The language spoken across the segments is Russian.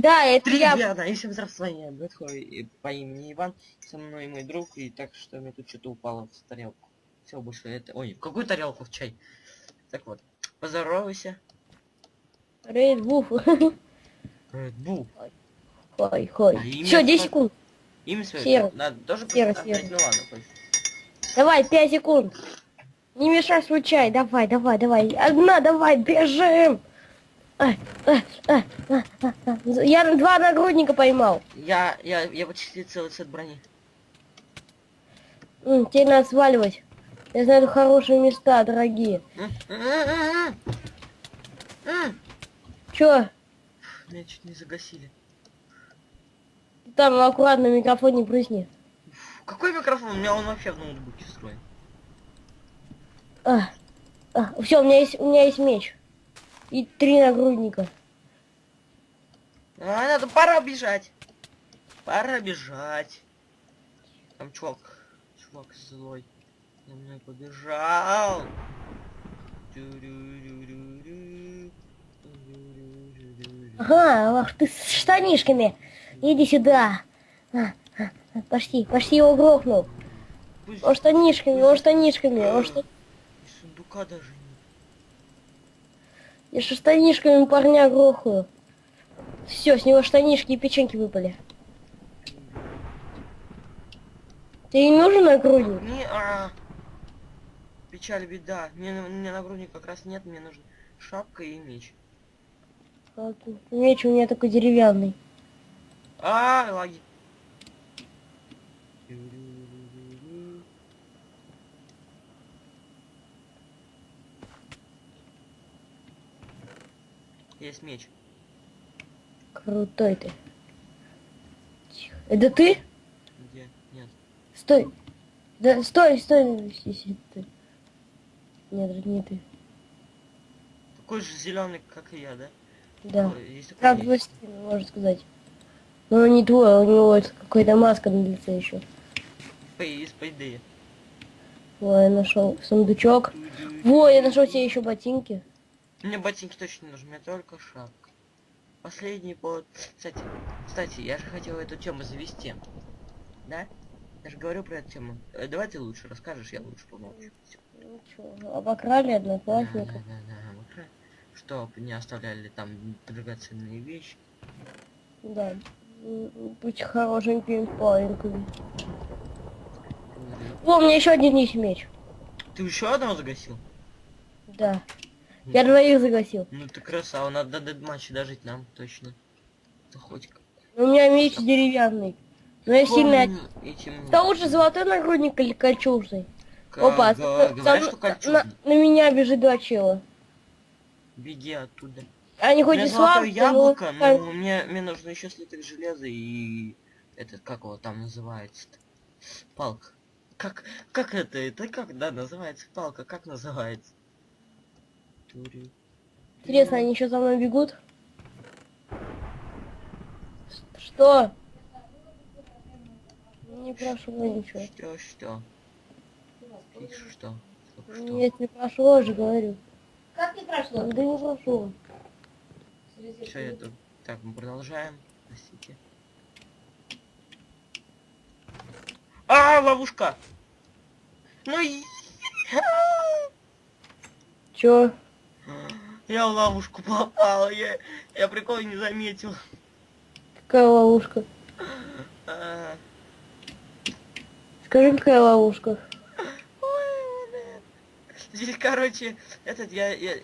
Да, это я. Ребята, и всем здравствуйте, я Бэтхой и по имени Иван, со мной мой друг, и так что мне тут что-то упало в тарелку. Все, больше это... Ой, в какую тарелку в чай? Так вот, поздоровайся. Рейд Буф. Red Bull. Хой, хой. А Все, 10 как? секунд. Имя свое Серый. надо тоже Серый, серый. Ну ладно, пусть. Давай, 5 секунд. Не мешай свой чай. Давай, давай, давай. Одна, давай, бежим. А, а, а. Я два нагрудника поймал. Я, я, я почти целый сет брони. М, Теперь надо сваливать. Я знаю хорошие места, дорогие. Чё? Меня чуть не загасили. Там аккуратно микрофон не прысни. Фу, Какой микрофон? У меня он вообще в ноутбуке встроен. А, а, все, у меня есть, у меня есть меч. И три нагрудника. А, надо, пора бежать. Пора бежать. Там чувак, чувак злой. За мной побежал. Ага, ах ты с штанишками. Иди сюда. А, а, а, Почти, почти его грохнул. Пусть Он штанишками, он штанишками, он шта... и сундука даже нет. Я же штанишками парня грохаю. Все, с него штанишки и печеньки выпали. Тебе не нужен нагрудник? Не, а, Печаль, беда. Мне, мне нагрудник как раз нет, мне нужен шапка и меч. А, Меч у меня только деревянный. А, лаги. Есть меч. Крутой ты. Тихо. Это ты? Где? Нет. Стой. Да, стой, стой. Си- ты. Нет, не ты. Такой же зеленый, как и я, да? Да. Как пластина, можно сказать. Но он не твой, у него какая-то маска на лице еще. Из по идее. Ой, я нашел сундучок. Во, я нашел себе еще ботинки. Мне ботинки точно не нужны, мне только шапка. Последний под... Кстати, кстати, я же хотел эту тему завести. Да? Я же говорю про эту тему. Э, давай ты лучше расскажешь, я лучше помолчу. Ну чё, обокрали одноклассника. да, да, да, так. Чтоб не оставляли там драгоценные вещи. Да. Быть хорошеньким пареньком. О, у меня еще один есть меч. Ты еще одного загасил? Да. Я двоих загасил. Ну ты красава, надо до матча дожить нам, точно. Да хоть как. У меня меч деревянный. Но я сильно... Этим... Да лучше золотой нагрудник или кольчужный? Га- Опа, говорят, за- что на, кольчужный. на меня бежит два чела. Беги оттуда. Они хоть и слабые, яблоко, но... но мне, мне нужно еще слиток железа и этот, как его там называется-то? Палка. Как, как это, это как, да, называется палка, как называется? Интересно, они еще за мной бегут? Что? Не прошло ничего. Что, что? Что? Что, что? Нет, не прошло же, говорю. Как не прошло? Да не прошло. Все, я тут... Так, мы продолжаем. Простите. А, ловушка! Ну и... Чё? Я в ловушку попал, я, я прикол не заметил. Какая ловушка? А, Скажи, какая ловушка? ой, блин. Здесь, короче, этот я, я...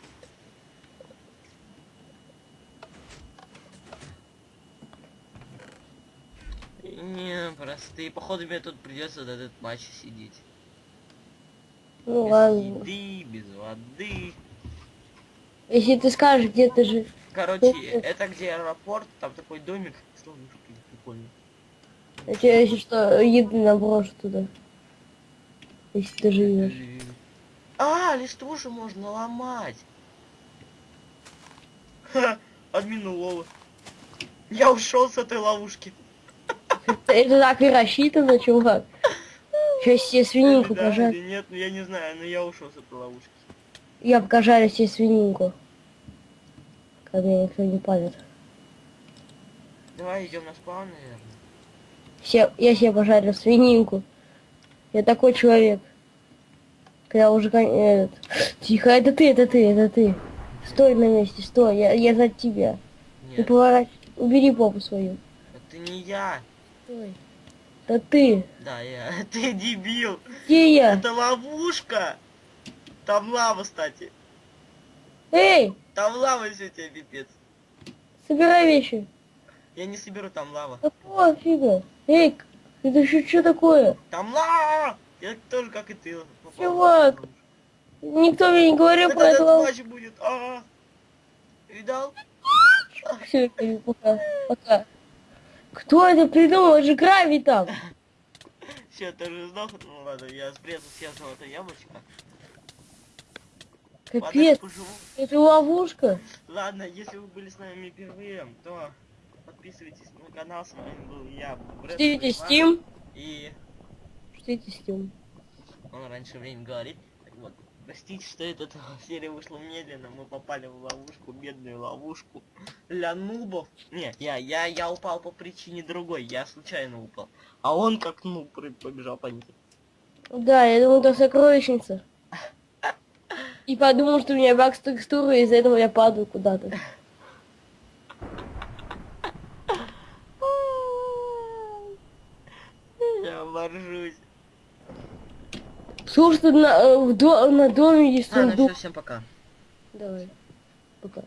Не, простые. Походу мне тут придется до этот матч сидеть. Ну без ладно. еды, без воды. Если ты скажешь, где ты же... Короче, это где аэропорт, там такой домик с ловушкой, прикольно. Я тебе, если что, еды наброшу туда. Если ты живешь. А, листву же можно ломать. Ха, админ улова. Я ушел с этой ловушки. Это так и рассчитано, чувак. Сейчас себе свининку или нет, ну я не знаю, но я ушел с этой ловушки. Я покажу себе свининку. Ко мне никто не палит. Давай идем на спаун, наверное. Се- я себе пожарил свининку. Я такой человек. Когда уже этот... Тихо, это ты, это ты, это ты. Стой на месте, стой, я, я за тебя. Не Нет, поворачивай. Убери попу свою. это не я. Стой. Да ты. Да, я. Ты дебил. Где я? Это ловушка. Там лава, кстати. Эй, Там лава все тебе пипец. собирай вещи. Я не соберу, там лава. Да пофига. Эй, это еще что такое? Там лава! Я тоже, как и ты. Чувак. Никто мне не говорил Это про это. матч будет. А, Видал? Все, пока. Пока. Кто это придумал? Это же гравий там. Все, ты уже сдох? Ну ладно, я спрятал все золотое яблочко. Капец, поживу. это ловушка. Ладно, если вы были с нами впервые, то подписывайтесь на канал. С вами был я, Брэд Ждите. Steam. И Ждите Steam. он раньше время говорит. Так вот, простите, что эта серия вышла медленно. Мы попали в ловушку, бедную ловушку для нубов. Не, я, я, я упал по причине другой. Я случайно упал. А он как нуб побежал по ней. Да, я думал, это сокровищница. И подумал, что у меня баг с текстурой, и из-за этого я падаю куда-то. Я боржусь. Слушай, на, э, на доме есть Ладно, сундук. все, всем пока. Давай. Пока.